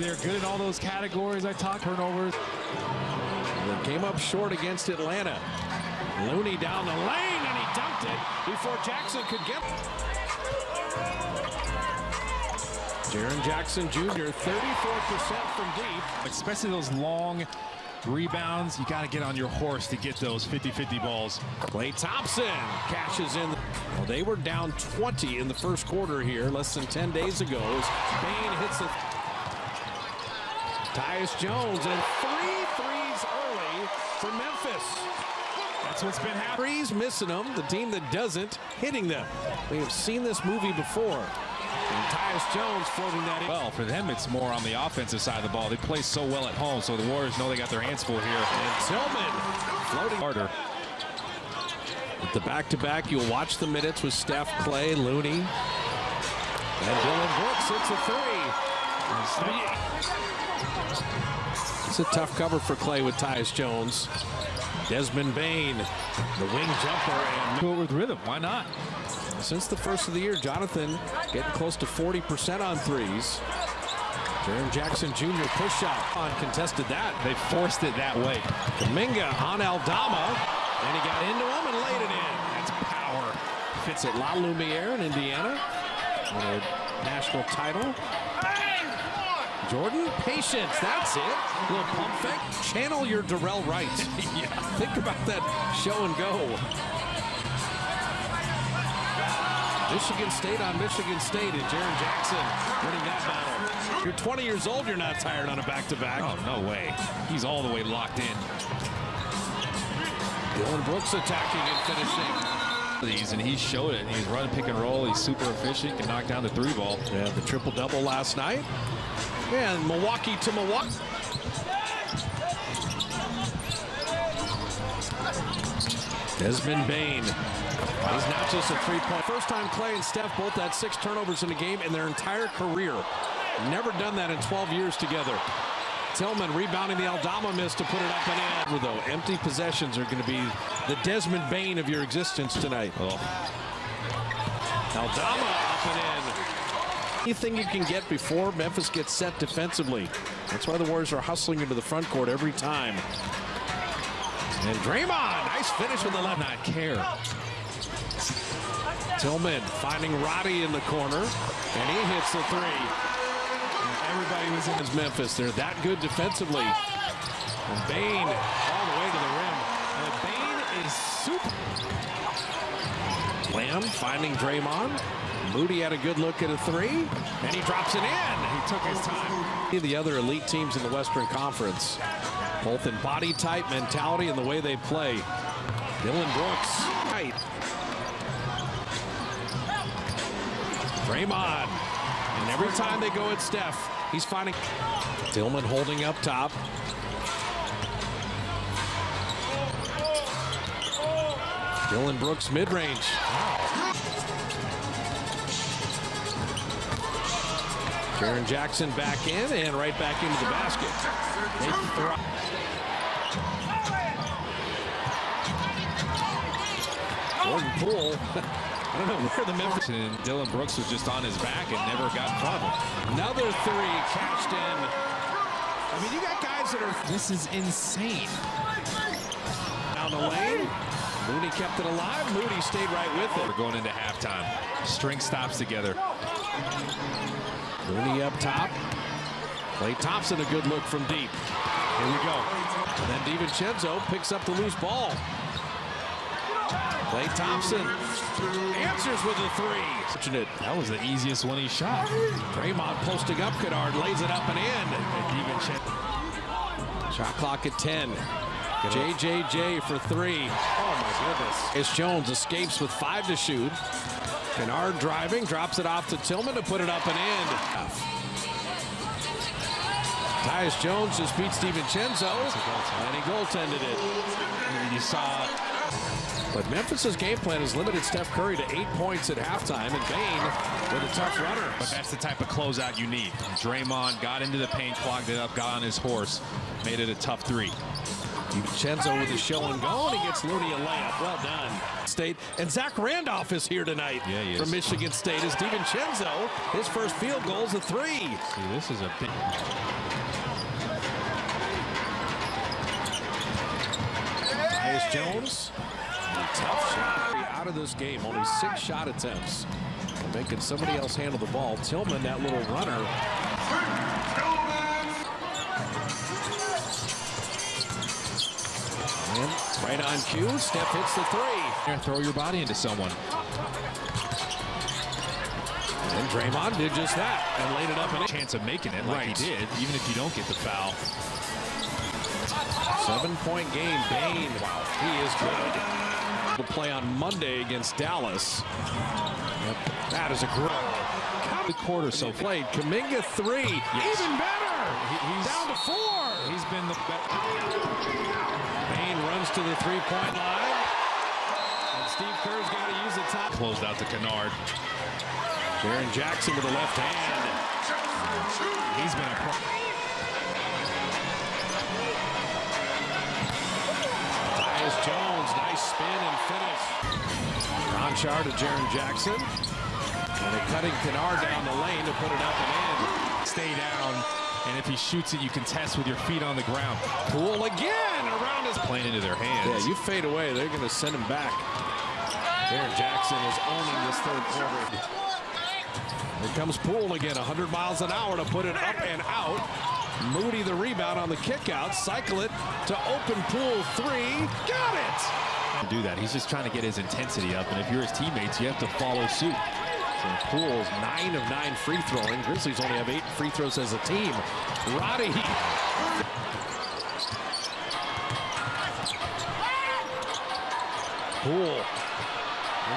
They're good in all those categories I talked turnovers. They came up short against Atlanta. Looney down the lane, and he dunked it before Jackson could get Jaren Jackson Jr., 34% from deep. Especially those long rebounds. You got to get on your horse to get those 50-50 balls. Klay Thompson cashes in. Well, they were down 20 in the first quarter here, less than 10 days ago. As Bane hits it. Tyus Jones and three threes early for Memphis. That's what's been happening. Threes missing them, the team that doesn't hitting them. We have seen this movie before. And Tyus Jones floating that in. Well, for them, it's more on the offensive side of the ball. They play so well at home, so the Warriors know they got their hands full here. And Tillman floating harder. At the back-to-back, -back, you'll watch the minutes with Steph, Klay, Looney. And Dillon Brooks hits a three. It's a tough cover for Klay with Tyus Jones. Desmond Bane, the wing jumper. and Go with rhythm. Why not? Since the first of the year, Jonathan getting close to 40% on threes. Jaren Jackson Jr. push shot uncontested that. They forced it that way. Kuminga on Aldama, and he got into him and laid it in. That's power. Fits at La Lumiere in Indiana. On a national title. Jordan, patience, that's it. A little pump fake. Channel your Dorell Wright. yeah. Think about that show and go. Michigan State on Michigan State and Jaren Jackson winning that battle. You're 20 years old, you're not tired on a back-to-back. -back. Oh, no way. He's all the way locked in. Dillon Brooks attacking and finishing. These and he showed it. He's running pick and roll. He's super efficient. Can knock down the three ball. Yeah, the triple double last night. And Milwaukee to Milwaukee. Desmond Bane. He's not just a three-point. First time Klay and Steph both had six turnovers in a game in their entire career. Never done that in 12 years together. Tillman rebounding the Aldama miss to put it up and in. Though empty possessions are going to be the Desmond Bane of your existence tonight. Oh. Aldama up and in. Anything you can get before Memphis gets set defensively. That's why the Warriors are hustling into the front court every time. And Draymond, nice finish with the left. Not care. Tillman finding Roddy in the corner, and he hits the three. Everybody was in his Memphis. They're that good defensively. And Bane all the way to the rim. And Bane is super. Lamb finding Draymond. Moody had a good look at a three, and he drops it in. He took his time. The other elite teams in the Western Conference, both in body type, mentality, and the way they play. Dillon Brooks, tight. Draymond, and every time they go at Steph, he's finding Tillman holding up top. Dillon Brooks mid-range. Jaren Jackson back in and right back into the basket. Jordan Poole. I don't know where the Memphis and Dillon Brooks was just on his back and never got in. Another three cashed in. I mean, you got guys that are. This is insane. Down the lane. Moody kept it alive. Moody stayed right with it. We're going into halftime. String stops together. Mooney up top. Klay Thompson, a good look from deep. Here we go. And then DiVincenzo picks up the loose ball. Klay Thompson answers with a three. That was the easiest one he shot. Draymond posting up, Kennard lays it up and in. And Shot clock at 10. JJJ for three. Oh my goodness. As Jones escapes with five to shoot. Kennard driving, drops it off to Tillman to put it up and in. Tyus Jones just beats DiVincenzo, and he goaltended it. You saw but Memphis' game plan has limited Steph Curry to eight points at halftime, and Bane with a tough runner. But that's the type of closeout you need. Draymond got into the paint, clogged it up, got on his horse, made it a tough three. DiVincenzo with the show and go, and he gets Looney a layup. Well done. State and Zach Randolph is here tonight Yeah, he is. from Michigan State. As DiVincenzo, his first field goal is a three. See, this is a big. Tyus Jones, a tough shot out of this game. Only six shot attempts. Making somebody else handle the ball. Tillman, that little runner. Right on cue, Steph hits the three. Throw your body into someone. And Draymond did just that and laid it up and. Chance of making it like Right. he did, even if you don't get the foul. Seven-point game. Bane, wow, he is good. We'll play on Monday against Dallas. Yep, That is a great The quarter so played. Kuminga three, Yes. even better. He- he's- Down to four. He's been the best. Runs to the three-point line. And Steve Kerr's got to use the top. Closed out to Kennard. Jaren Jackson with the left hand. He's been a pro. Tyus Jones, nice spin and finish. Konchar to Jaren Jackson. And a cutting Kennard down the lane to put it up and in. Stay down, and if he shoots it, you can test with your feet on the ground. Poole again around his Playing into their hands. Yeah, you fade away. They're going to send him back. Jaren Jackson is owning this third quarter. Here comes Poole again, 100 miles an hour to put it up and out. Moody the rebound on the kick out. Cycle it to open Poole three. Got it! do that. He's just trying to get his intensity up, and if you're his teammates, you have to follow suit. So Poole's nine of nine free throwing. Grizzlies only have eight free throws as a team. Roddy. Poole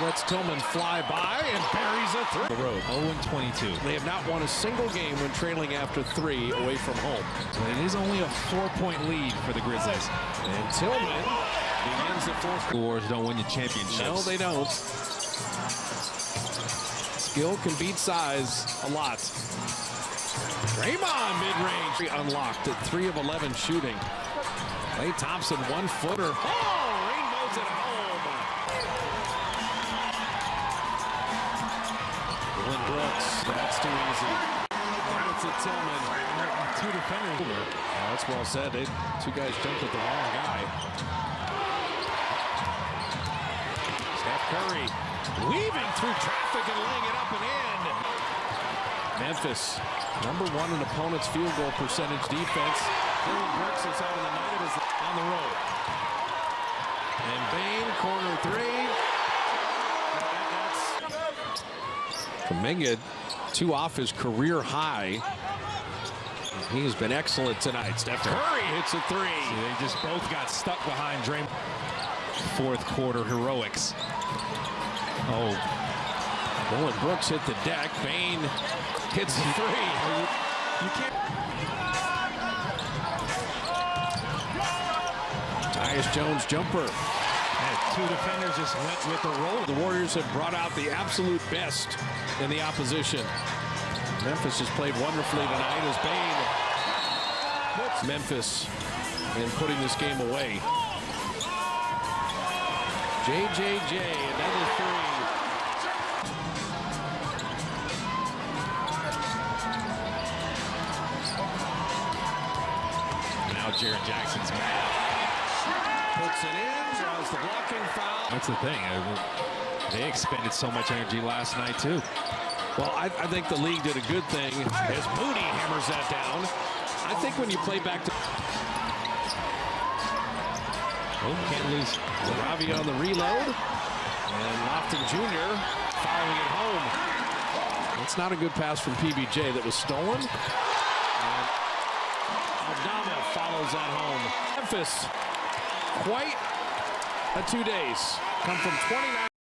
lets Tillman fly by and buries a three. The road. 0 22. They have not won a single game when trailing after three away from home. But it is only a four-point lead for the Grizzlies. And Tillman begins the fourth. Wars don't win the championships. No, they don't. Skill can beat size a lot. Draymond mid-range unlocked at 3 of 11 shooting. Klay Thompson one footer. Oh, Dillon Brooks, that's too easy. It's a Tillman. Two defenders. Yeah, that's well said. They, two guys jumped at the wrong guy. Steph Curry weaving through traffic and laying it up and in. Memphis, number one in opponent's field goal percentage defense. Dillon Brooks is having the night as on the road. And Bane, corner three. Kuminga, two off his career high. He has been excellent tonight. Steph Curry hits a three. See, they just both got stuck behind Draymond. Fourth quarter heroics. Oh, Dillon Brooks hit the deck. Bane hits a three. you can't. Tyus Jones jumper. Two defenders just went with the roll. The Warriors have brought out the absolute best in the opposition. Memphis has played wonderfully tonight as Bane puts Memphis in putting this game away. JJJ, another three. Now Jaren Jackson's mad. Puts it in, draws the blocking foul. That's the thing. They expended so much energy last night too. Well, I, I think the league did a good thing as Moody hammers that down. I think when you play back to Oh, can't lose. Ravi on the reload, and Lofton Jr. following it home. It's not a good pass from PBJ that was stolen. And Aldama follows that home. Memphis, quite a two days. Come from 29.